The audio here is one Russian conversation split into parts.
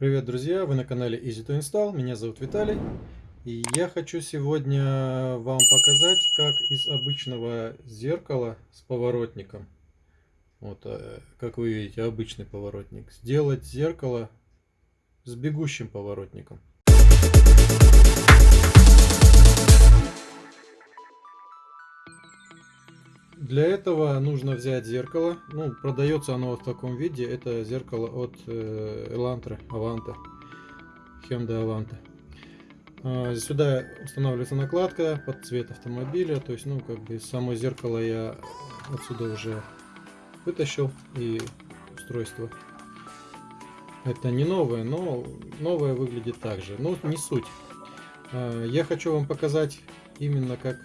Привет, друзья! Вы на канале Easy to Install. Меня зовут Виталий. И я хочу сегодня вам показать, как из обычного зеркала с поворотником, вот, э, как вы видите, обычный поворотник, сделать зеркало с бегущим поворотником. Для этого нужно взять зеркало. Ну, продается оно в таком виде. Это зеркало от э, Elantra, Avanta. Hyundai Avanta. А, сюда устанавливается накладка под цвет автомобиля. То есть, ну, как бы само зеркало я отсюда уже вытащил. И устройство. Это не новое, но новое выглядит так же. Но не суть. А, я хочу вам показать именно как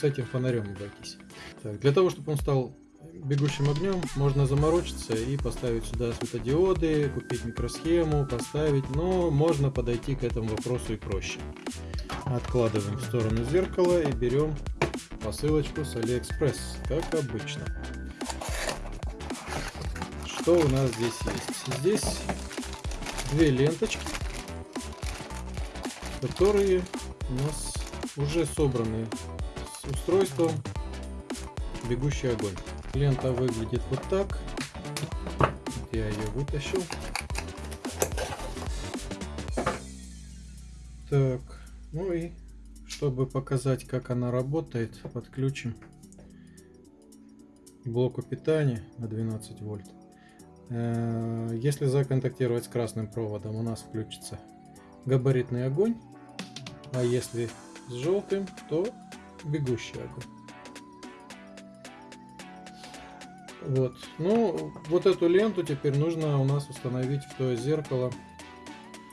с этим фонарем обойтись. Так, для того, чтобы он стал бегущим огнем, можно заморочиться и поставить сюда светодиоды, купить микросхему, поставить, но можно подойти к этому вопросу и проще. Откладываем в сторону зеркала и берем посылочку с Алиэкспресс, как обычно. Что у нас здесь есть? Здесь две ленточки, которые у нас уже собраны устройством бегущий огонь. Лента выглядит вот так. Я ее вытащил. Так, ну и чтобы показать, как она работает, подключим блоку питания на 12 вольт. Э, если законтактировать с красным проводом, у нас включится габаритный огонь, а если с желтым, то бегущий огонь. Вот. Ну, вот эту ленту теперь нужно у нас установить в то зеркало.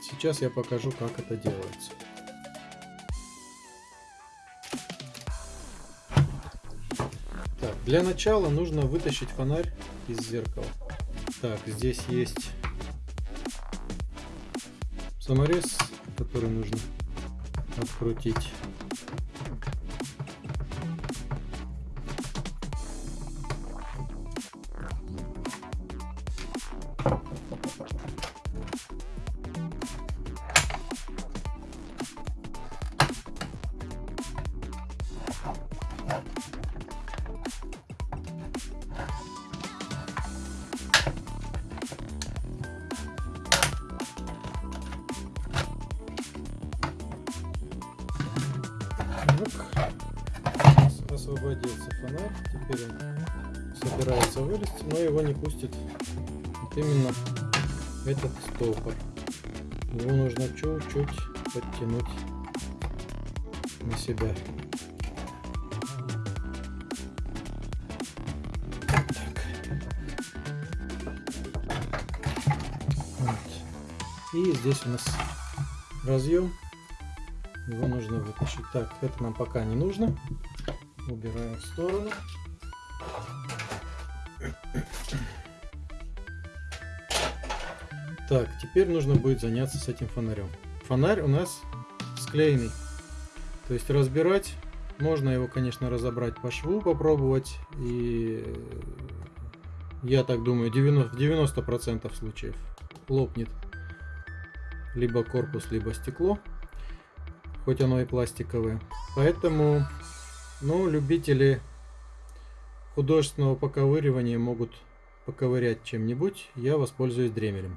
Сейчас я покажу, как это делается. Так, для начала нужно вытащить фонарь из зеркала. Так, здесь есть саморез, который нужно открутить. Фонарь. Теперь он собирается вылезти, но его не пустит вот именно этот стопор. Его нужно чуть-чуть подтянуть на себя. И здесь у нас разъем его нужно вытащить. Так, это нам пока не нужно. Убираем в сторону. Так, теперь нужно будет заняться с этим фонарем. Фонарь у нас склеенный. То есть разбирать, можно его, конечно, разобрать по шву, попробовать. И я так думаю, 90, в 90% случаев лопнет либо корпус, либо стекло хоть оно и пластиковое. Поэтому, ну, любители художественного поковыривания могут поковырять чем-нибудь. Я воспользуюсь дремелем.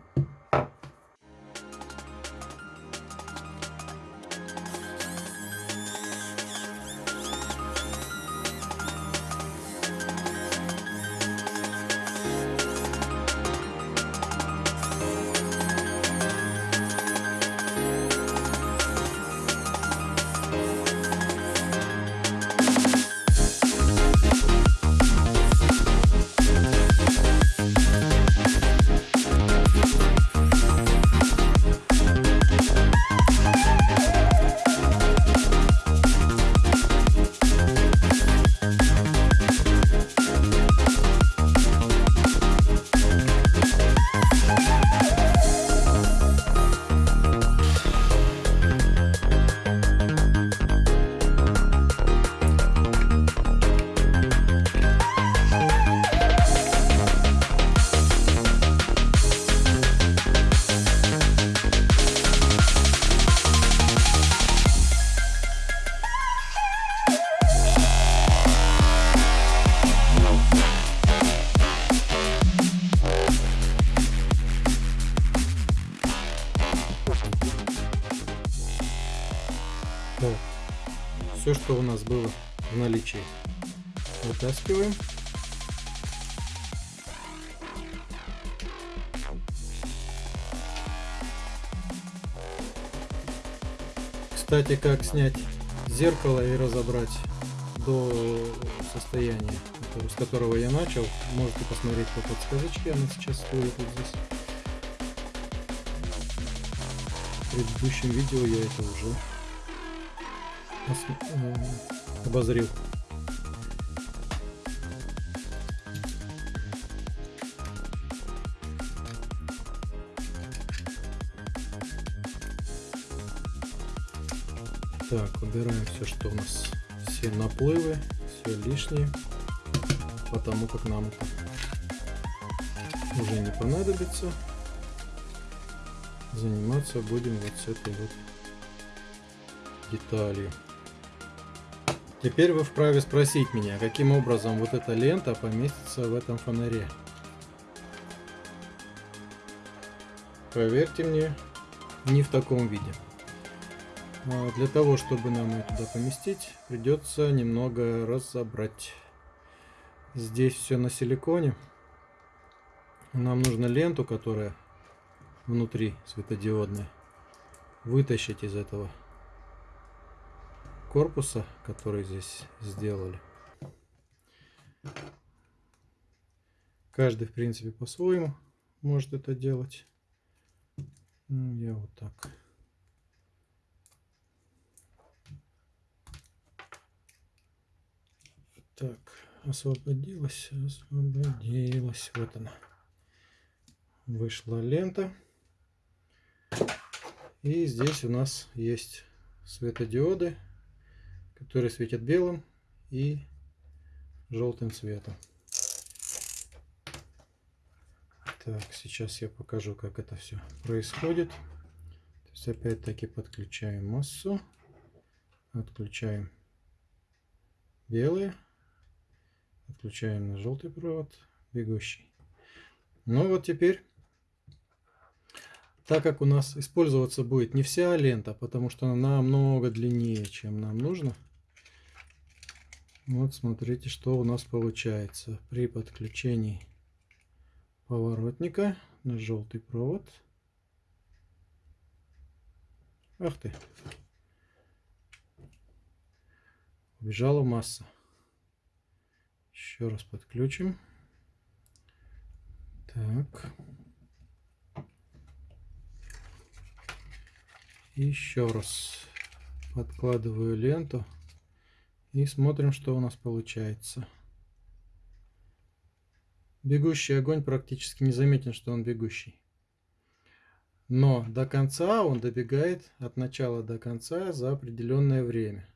Все, что у нас было в наличии. Вытаскиваем. Кстати, как снять зеркало и разобрать до состояния, с которого я начал, можете посмотреть по подсказочке, она сейчас стоит вот здесь. В предыдущем видео я это уже обозрел. Так, убираем все, что у нас, все наплывы, все лишнее, потому как нам это уже не понадобится. Заниматься будем вот с этой вот деталью. Теперь вы вправе спросить меня, каким образом вот эта лента поместится в этом фонаре. Поверьте мне, не в таком виде. А, для того, чтобы нам ее туда поместить, придется немного разобрать. Здесь все на силиконе. Нам нужно ленту, которая внутри светодиодная, вытащить из этого корпуса, который здесь сделали. Каждый, в принципе, по-своему может это делать. Ну, я вот так. Так, освободилась, освободилась. Вот она. Вышла лента. И здесь у нас есть светодиоды, которые светят белым и желтым цветом. Так, сейчас я покажу, как это все происходит. То есть опять-таки подключаем массу, отключаем белые Отключаем на желтый провод бегущий. Ну вот теперь, так как у нас использоваться будет не вся лента, потому что она намного длиннее, чем нам нужно. Вот смотрите, что у нас получается при подключении поворотника на желтый провод. Ах ты! Убежала масса. Еще раз подключим. Так. Еще раз подкладываю ленту и смотрим, что у нас получается. Бегущий огонь практически не заметен, что он бегущий. Но до конца он добегает от начала до конца за определенное время.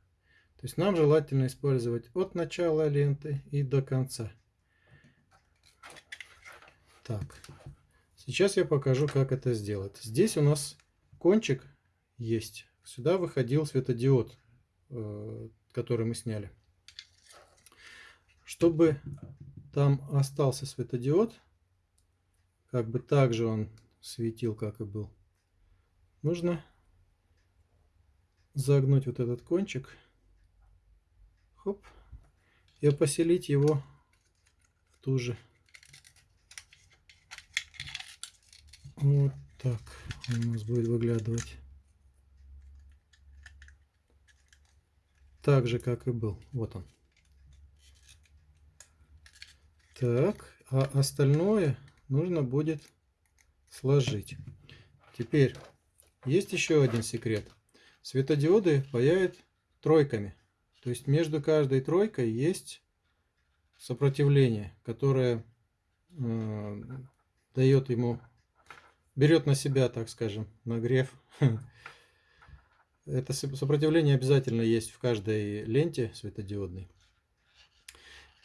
То есть нам желательно использовать от начала ленты и до конца. Так, сейчас я покажу, как это сделать. Здесь у нас кончик есть. Сюда выходил светодиод, э, который мы сняли. Чтобы там остался светодиод, как бы так же он светил, как и был, нужно загнуть вот этот кончик Хоп. И поселить его в ту же. Вот так он у нас будет выглядывать. Так же, как и был. Вот он. Так, а остальное нужно будет сложить. Теперь есть еще один секрет. Светодиоды паяют тройками. То есть между каждой тройкой есть сопротивление, которое э, дает ему, берет на себя, так скажем, нагрев. Это сопротивление обязательно есть в каждой ленте светодиодной.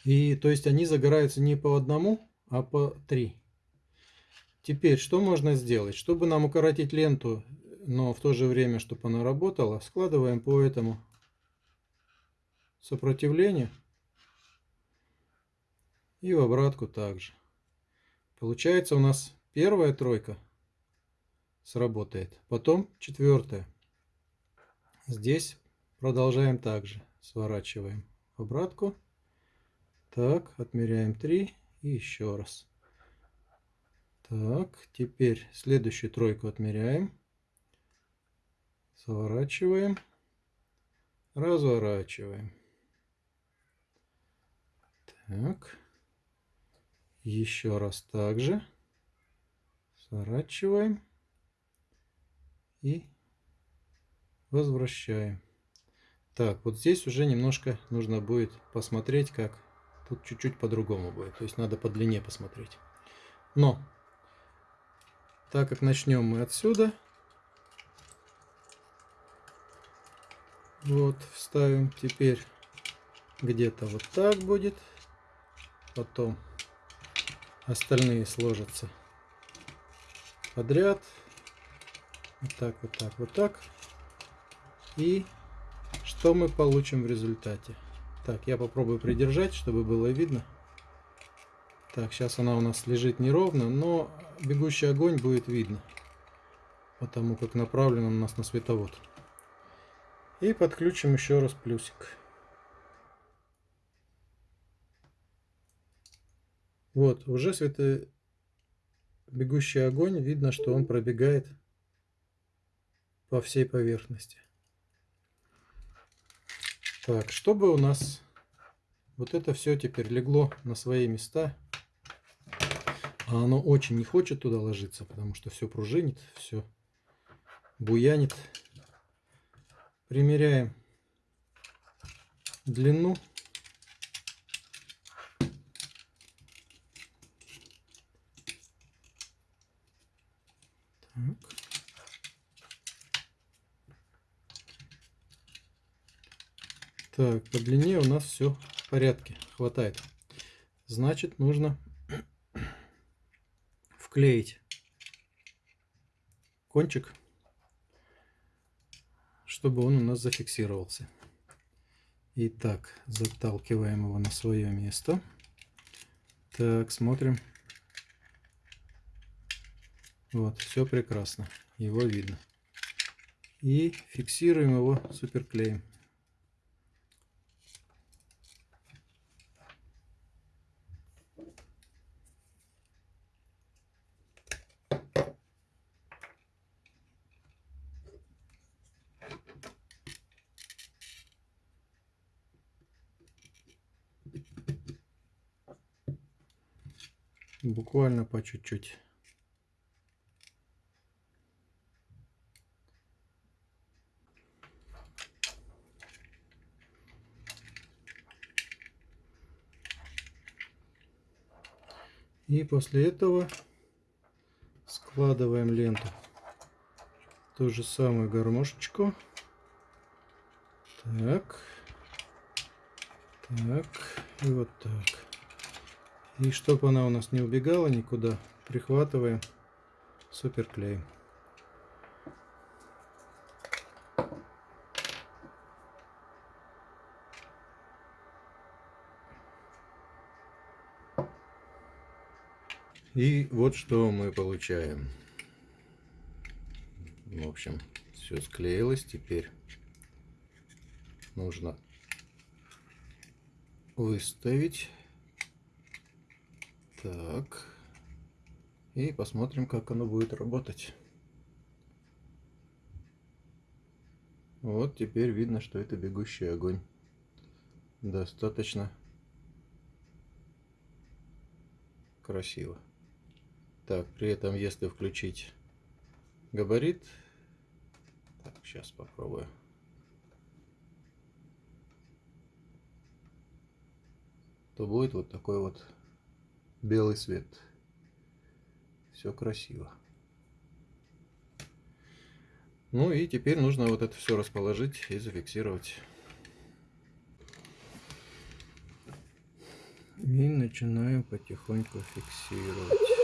И то есть они загораются не по одному, а по три. Теперь, что можно сделать? Чтобы нам укоротить ленту, но в то же время, чтобы она работала, складываем по этому сопротивление. И в обратку также. Получается у нас первая тройка сработает. Потом четвертая. Здесь продолжаем также. сворачиваем обратку. Так, отмеряем 3 и еще раз. Так, теперь следующую тройку отмеряем. Сворачиваем. Разворачиваем. Так. Еще раз также. Сворачиваем. И возвращаем. Так, вот здесь уже немножко нужно будет посмотреть, как тут чуть-чуть по-другому будет. То есть надо по длине посмотреть. Но, так как начнем мы отсюда, вот, вставим. Теперь где-то вот так будет. Потом остальные сложатся подряд. Вот так, вот так, вот так. И что мы получим в результате? Так, я попробую придержать, чтобы было видно. Так, сейчас она у нас лежит неровно, но бегущий огонь будет видно. Потому как направлен он у нас на световод. И подключим еще раз плюсик. Вот, уже свето... бегущий огонь, видно, что он пробегает по всей поверхности. Так, чтобы у нас вот это все теперь легло на свои места, а оно очень не хочет туда ложиться, потому что все пружинит, все буянит. Примеряем длину. Так, по длине у нас все в порядке, хватает. Значит, нужно вклеить кончик, чтобы он у нас зафиксировался. Итак, заталкиваем его на свое место. Так, смотрим. Вот, все прекрасно. Его видно. И фиксируем его суперклеем. Буквально по чуть-чуть. И после этого складываем ленту. Ту же самую гармошечку. Так. Так. И вот так. И чтобы она у нас не убегала никуда, прихватываем суперклеем. И вот что мы получаем. В общем, все склеилось. Теперь нужно выставить так. И посмотрим, как оно будет работать. Вот теперь видно, что это бегущий огонь. Достаточно красиво. Так, при этом, если включить габарит, так, сейчас попробую. То будет вот такой вот белый свет. Все красиво. Ну и теперь нужно вот это все расположить и зафиксировать. И начинаем потихоньку фиксировать.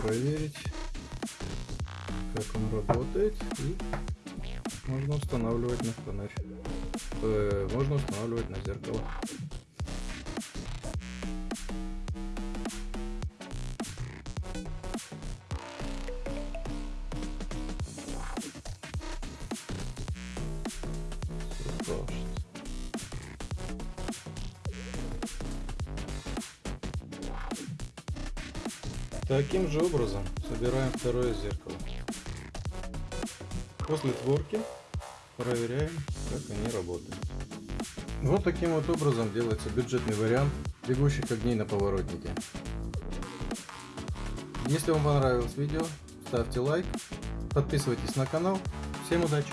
Проверить, как он работает. И можно устанавливать на фонарь. Э, можно устанавливать на зеркало. Таким же образом собираем второе зеркало. После сборки проверяем, как они работают. Вот таким вот образом делается бюджетный вариант бегущих огней на поворотнике. Если вам понравилось видео, ставьте лайк, подписывайтесь на канал. Всем удачи!